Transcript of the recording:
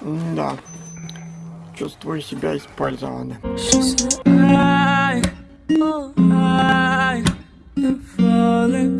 Да. Чувствую себя использованным. She said, oh, oh, falling